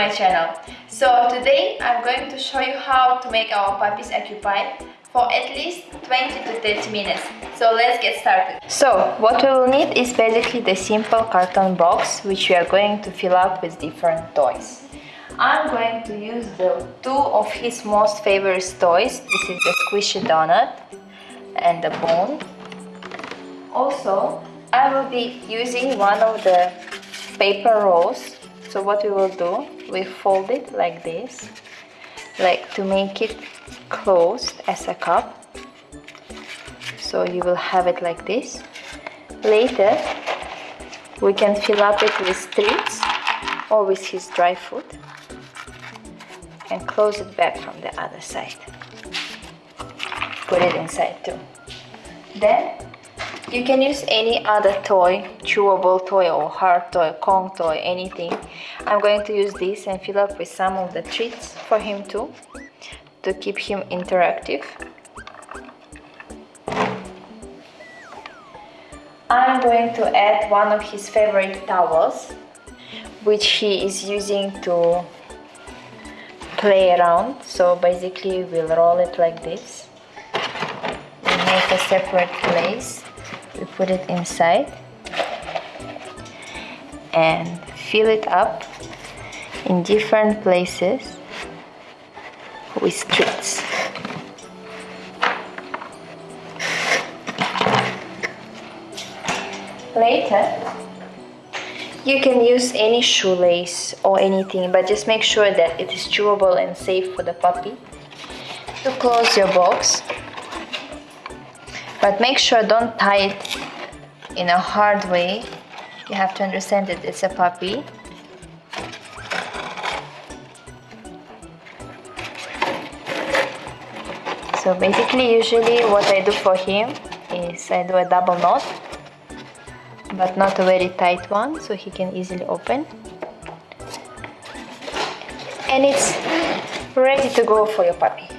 my channel. So today I'm going to show you how to make our puppies occupied for at least 20 to 30 minutes. So let's get started. So what we will need is basically the simple carton box which we are going to fill up with different toys. I'm going to use the two of his most favorite toys. This is the squishy donut and the bone. Also, I will be using one of the paper rolls so what we will do we fold it like this like to make it closed as a cup. So you will have it like this. Later we can fill up it with treats or with his dry food and close it back from the other side. Put it inside too. Then you can use any other toy, chewable toy or hard toy, Kong toy, anything. I'm going to use this and fill up with some of the treats for him too, to keep him interactive. I'm going to add one of his favorite towels, which he is using to play around. So basically we'll roll it like this and make a separate place we put it inside and fill it up in different places with treats. Later, you can use any shoelace or anything, but just make sure that it is chewable and safe for the puppy. To close your box, but make sure don't tie it in a hard way. You have to understand that it's a puppy. So basically usually what I do for him is I do a double knot but not a very tight one so he can easily open. And it's ready to go for your puppy